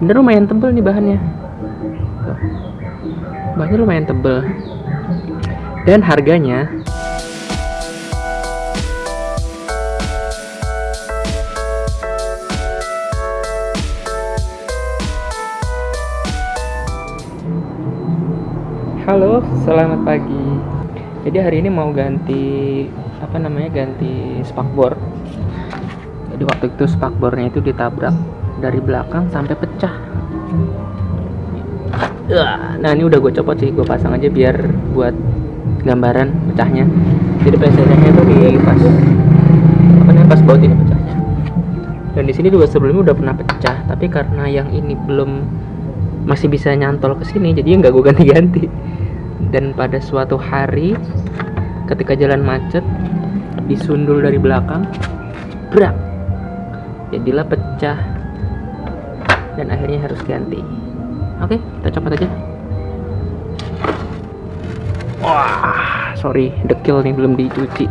sebenarnya lumayan tebel nih bahannya bahannya lumayan tebel dan harganya Halo, selamat pagi. Jadi hari ini mau ganti apa namanya ganti spakbor. Jadi waktu itu spakbornya itu ditabrak dari belakang sampai pecah. Nah ini udah gue copot sih, gue pasang aja biar buat gambaran pecahnya. Jadi PCD-nya itu di pas apa namanya pas baut ini pecahnya. Dan di sini juga sebelumnya udah pernah pecah, tapi karena yang ini belum masih bisa nyantol ke sini, jadi nggak gue ganti-ganti. Dan pada suatu hari ketika jalan macet disundul dari belakang, brak, jadilah pecah dan akhirnya harus ganti. Oke, kita copot aja. Wah, sorry, dekil nih belum dicuci,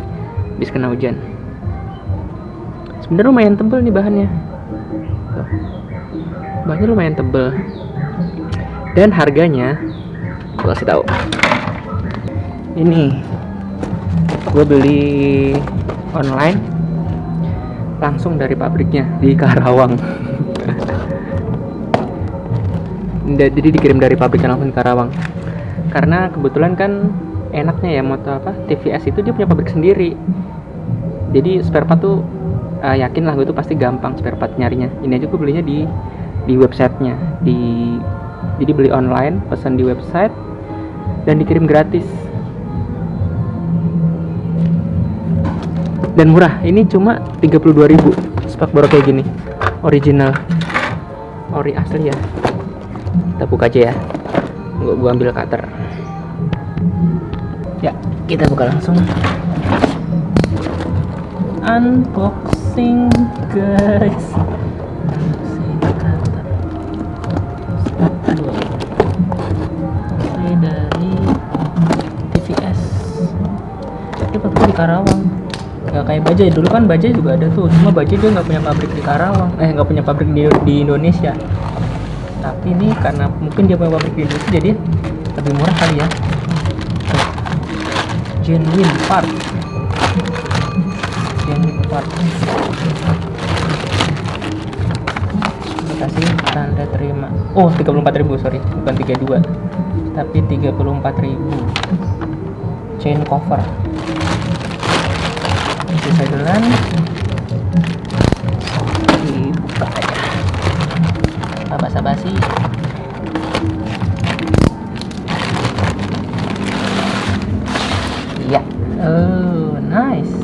habis kena hujan. Sebenarnya lumayan tebel nih bahannya. Bahannya lumayan tebel. Dan harganya, gue kasih tahu. Ini, gue beli online langsung dari pabriknya di Karawang. Jadi dikirim dari pabriknya langsung di Karawang. Karena kebetulan kan enaknya ya motor apa TVS itu dia punya pabrik sendiri. Jadi spare part tuh uh, yakin lah gue tuh pasti gampang spare part nyarinya. Ini aja gue belinya di di websitenya. Di jadi beli online pesan di website dan dikirim gratis. Dan murah. Ini cuma 32.000 spakbor kayak gini. Original. Ori asli ya kita buka aja ya. Gua, gua ambil cutter. Ya kita buka langsung. Unboxing guys. Dari di Karawang. Nggak kayak Bajaj. Dulu kan Bajaj juga ada tuh. Cuma Bajaj dia nggak punya pabrik di Karawang. Eh nggak punya pabrik di, di Indonesia tapi ini karena mungkin dia punya pabrik Indonesia jadi lebih murah kali ya. Genuine part. Genuine part. Kasih tanda terima. Oh 34.000 sorry. Bukan 32 tapi 34.000 chain cover. Bisa jalan basa-basi iya. Oh nice.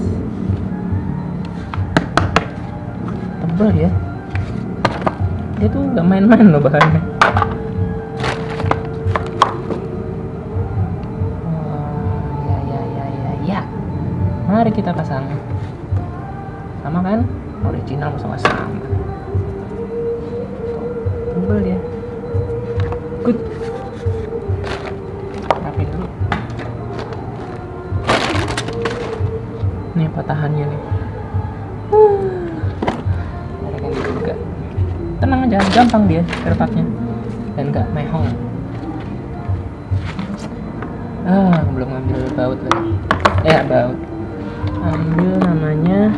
Tebel ya. Dia tuh gak main-main loh bahannya. Oh, ya ya ya ya ya. Mari kita pasang sama kan? Original sama-sama tebel ya good. Rapin dulu. Nih patahannya nih. Yang juga. Tenang aja gampang dia kerpaknya dan gak mehong. Ah belum ngambil baut lagi. Eh baut. Ambil namanya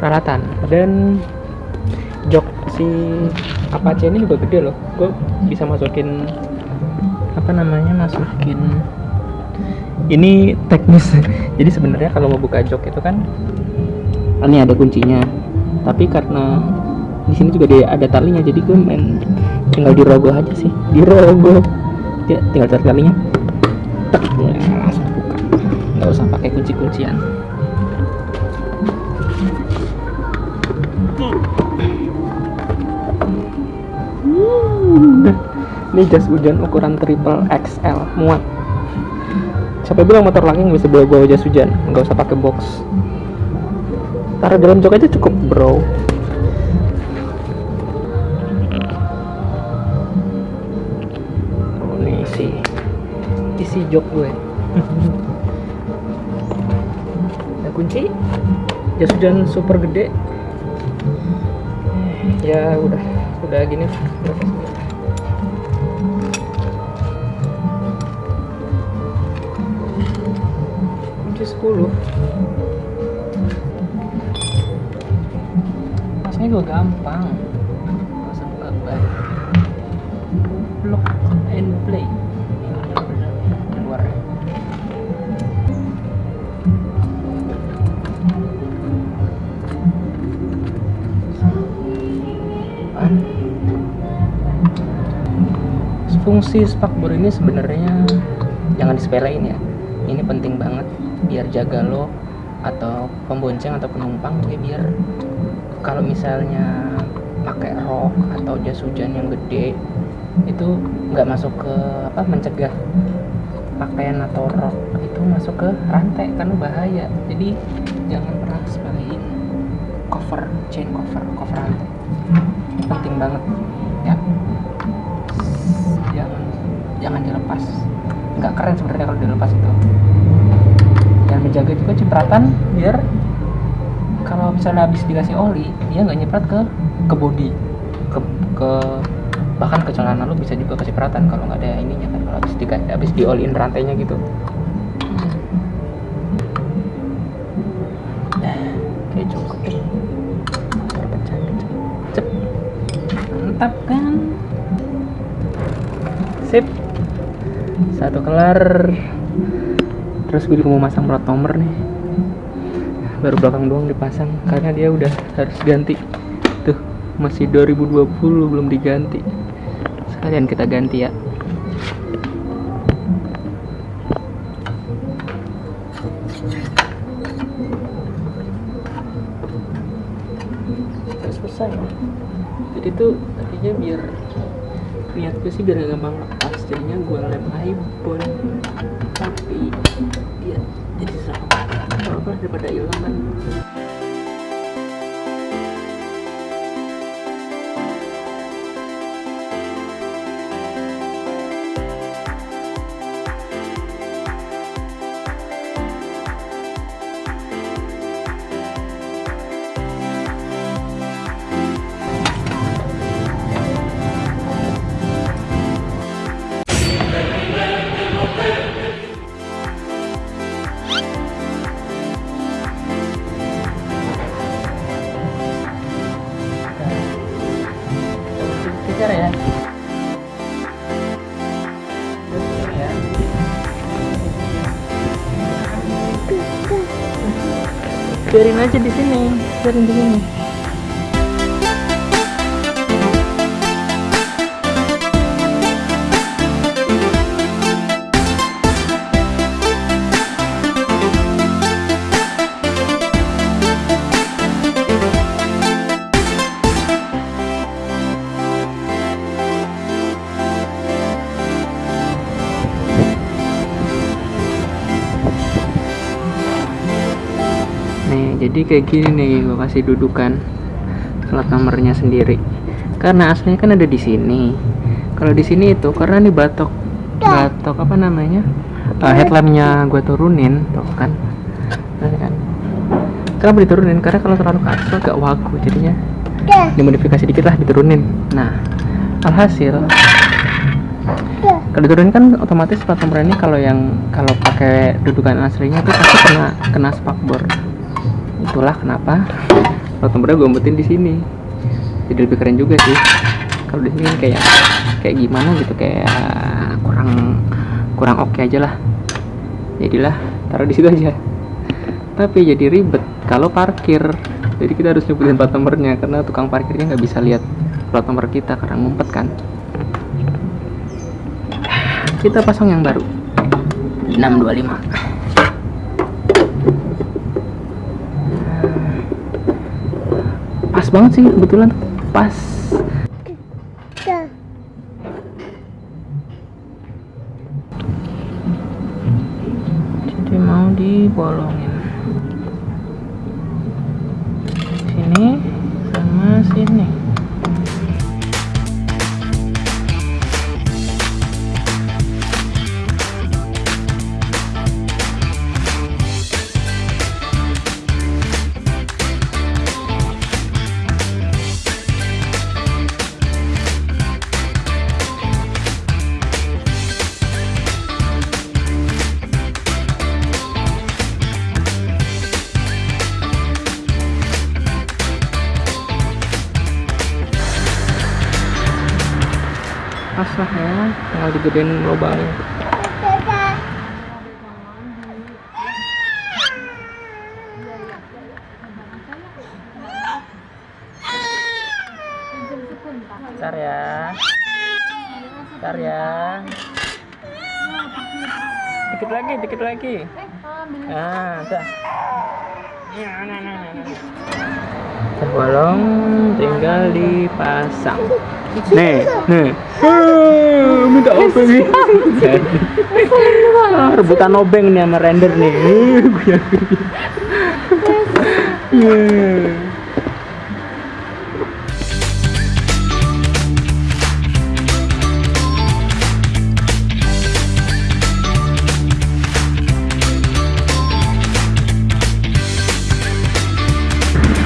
peralatan. Dan jok si Apache ini juga gede loh. Gue bisa masukin apa namanya masukin. Ini teknis. Jadi sebenarnya kalau mau buka jok itu kan ini ada kuncinya. Tapi karena di sini juga dia ada talinya jadi gue main tinggal dirogoh aja sih. Dirogoh ya tinggal tarik talinya. Ya, langsung buka. Nggak usah pakai kunci kuncian ini jas hujan ukuran triple XL muat. Siapa bilang motor nggak bisa bawa bawa jas hujan? Nggak usah pakai box. Taruh dalam jok aja cukup bro. Oh, ini isi. Isi jok gue. Ada kunci. Jas hujan super gede. Ya udah. Udah gini udah Masnya juga gampang. Gak usah buka ban Lock and play. Ban. Fungsi spakbor ini sebenarnya jangan disepelein ya. Ini penting banget biar jaga lo atau pembonceng atau penumpang ya biar kalau misalnya pakai rok atau jas hujan yang gede itu nggak masuk ke apa mencegah pakaian atau rok itu masuk ke rantai karena bahaya. Jadi jangan pernah sepelein cover chain cover cover rantai. Penting banget juga cipratan biar kalau misalnya habis dikasih oli dia nggak nyiprat ke ke body. Ke, ke bahkan ke celana lu bisa juga kecipratan kalau nggak ada ininya kan kalau habis di habis dioliin rantainya gitu. Cep. mantap kan? Sip. Satu kelar terus gue juga mau masang plat nomor nih. Baru belakang doang dipasang karena dia udah harus ganti. Tuh masih 2020 belum diganti. Sekalian kita ganti ya. Selesai jadi tuh tadinya biar niat gue sih biar gampang lepas jadinya gue lem ibon tapi dia jadi sama apa daripada hilang kan Biarin aja di sini, biarin di sini. Jadi kayak gini nih gue kasih dudukan plat nomornya sendiri. Karena aslinya kan ada di sini. Kalau di sini itu karena nih batok batok apa namanya? Uh, headlampnya gue turunin, tuh kan. Nah, kan. Kenapa diturunin? Karena kalau terlalu tuh agak wagu jadinya dimodifikasi dikit lah diturunin. Nah, alhasil kalau diturunin kan otomatis plat nomor ini kalau yang kalau pakai dudukan aslinya tuh pasti kena kena spakbor itulah kenapa nomornya gue umpetin di sini. Jadi lebih keren juga sih. Kalau di sini kan kayak kayak gimana gitu kayak kurang kurang oke aja lah. Jadilah taruh di situ aja. Tapi jadi ribet kalau parkir. Jadi kita harus nyebutin plat nomornya karena tukang parkirnya nggak bisa lihat plat nomor kita karena ngumpet kan. Kita pasang yang baru. 625 pas banget sih kebetulan pas digedein lubangnya Bentar ya. Bentar ya. Dikit lagi, dikit lagi. Ah, dah. Nah, nah, nah, nah, nah. Terbolong tinggal dipasang. Nih, nih. Minta obeng nih. Ah, rebutan obeng nih sama render nih.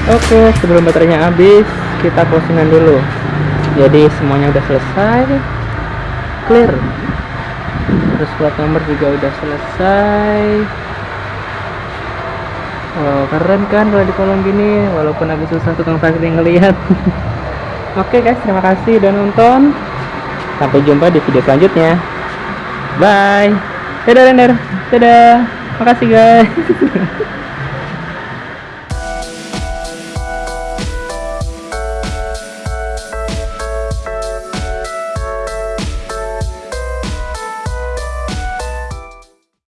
Oke, sebelum baterainya habis, kita closingan dulu. Jadi semuanya udah selesai, clear. Terus plat nomor juga udah selesai. Oh, keren kan kalau di kolong gini, walaupun agak susah tukang parkir ngelihat. Oke guys, terima kasih udah nonton. Sampai jumpa di video selanjutnya. Bye. Dadah, Render. Dadah. Makasih guys.